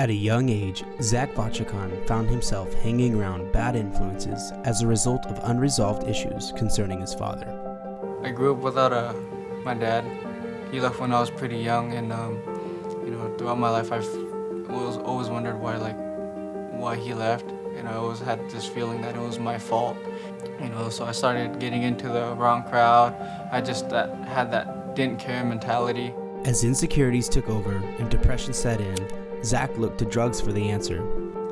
At a young age, Zach Vachakhan found himself hanging around bad influences as a result of unresolved issues concerning his father. I grew up without a, my dad. He left when I was pretty young, and um, you know, throughout my life, I've always, always wondered why, like, why he left, and I always had this feeling that it was my fault. You know, so I started getting into the wrong crowd. I just that, had that didn't care mentality. As insecurities took over and depression set in, Zach looked to drugs for the answer.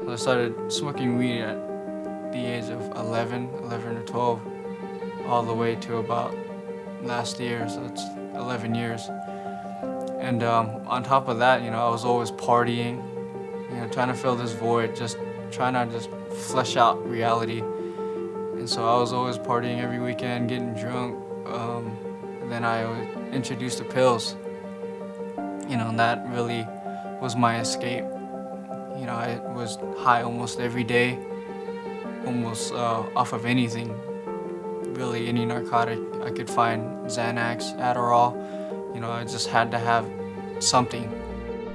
I started smoking weed at the age of 11, 11 or 12, all the way to about last year, so it's 11 years. And um, on top of that, you know, I was always partying, you know, trying to fill this void, just trying to just flesh out reality. And so I was always partying every weekend, getting drunk. Um, and then I introduced the pills. You know, and that really was my escape. You know, I was high almost every day, almost uh, off of anything. Really, any narcotic I could find, Xanax, Adderall. You know, I just had to have something.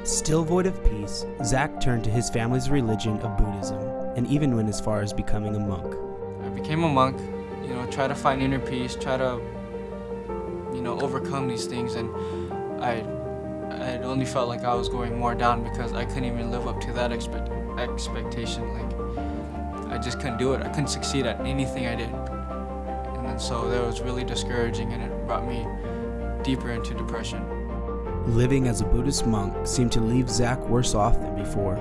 Still void of peace, Zach turned to his family's religion of Buddhism and even went as far as becoming a monk. I became a monk, you know, try to find inner peace, try to, you know, overcome these things and I I only felt like I was going more down because I couldn't even live up to that expect expectation. Like, I just couldn't do it. I couldn't succeed at anything I did. And then so that was really discouraging and it brought me deeper into depression. Living as a Buddhist monk seemed to leave Zach worse off than before.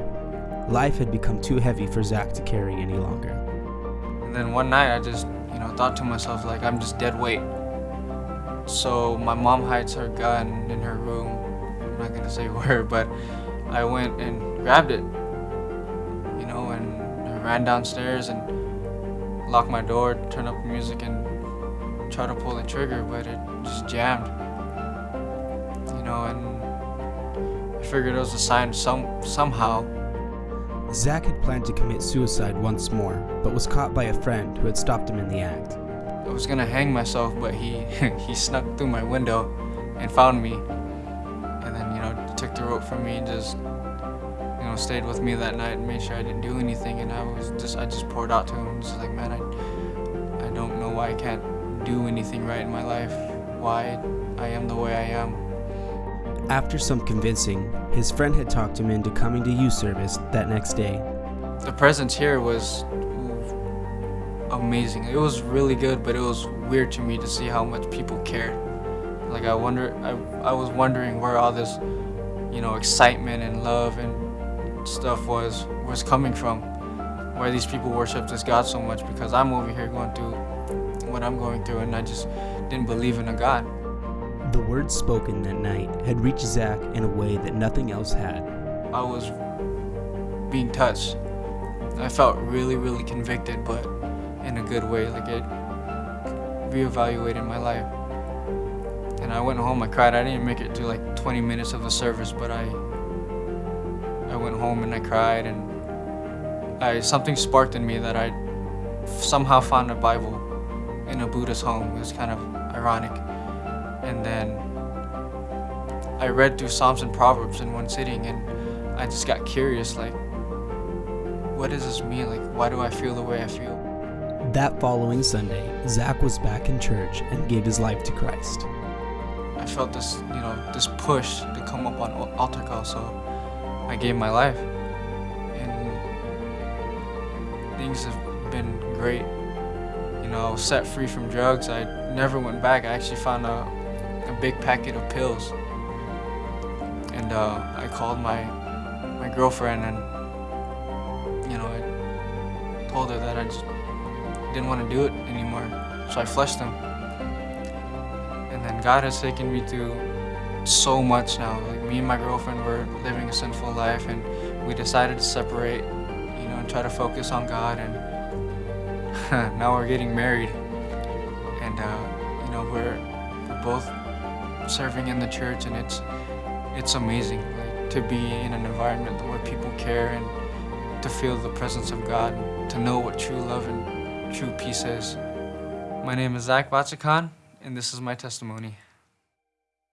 Life had become too heavy for Zach to carry any longer. And then one night I just, you know, thought to myself like, I'm just dead weight. So my mom hides her gun in her room not gonna say where, but I went and grabbed it, you know, and I ran downstairs and locked my door, turned up the music, and tried to pull the trigger, but it just jammed, you know, and I figured it was a sign some somehow. Zach had planned to commit suicide once more, but was caught by a friend who had stopped him in the act. I was gonna hang myself, but he he snuck through my window and found me rope from me just, you know, stayed with me that night and made sure I didn't do anything. And I was just, I just poured out to him, just like, man, I, I don't know why I can't do anything right in my life, why I am the way I am. After some convincing, his friend had talked him into coming to youth service that next day. The presence here was amazing. It was really good, but it was weird to me to see how much people cared. Like I wonder, I, I was wondering where all this you know, excitement and love and stuff was was coming from. Why these people worship this God so much because I'm over here going through what I'm going through and I just didn't believe in a God. The words spoken that night had reached Zach in a way that nothing else had. I was being touched. I felt really, really convicted, but in a good way. Like it reevaluated my life. And I went home, I cried. I didn't make it to like 20 minutes of the service, but I I went home and I cried and I something sparked in me that I somehow found a Bible in a Buddhist home. It was kind of ironic. And then I read through Psalms and Proverbs in one sitting and I just got curious like what does this mean? Like why do I feel the way I feel? That following Sunday, Zach was back in church and gave his life to Christ. I felt this, you know, this push to come up on altar call, so I gave my life. And things have been great. You know, I was set free from drugs. I never went back. I actually found a, a big packet of pills. And uh, I called my my girlfriend and, you know, I told her that I just didn't want to do it anymore. So I flushed them. And then God has taken me through so much now. Like me and my girlfriend were living a sinful life and we decided to separate, you know, and try to focus on God and now we're getting married. And uh, you know, we're, we're both serving in the church and it's it's amazing like, to be in an environment where people care and to feel the presence of God, to know what true love and true peace is. My name is Zach Vachakhan and this is my testimony.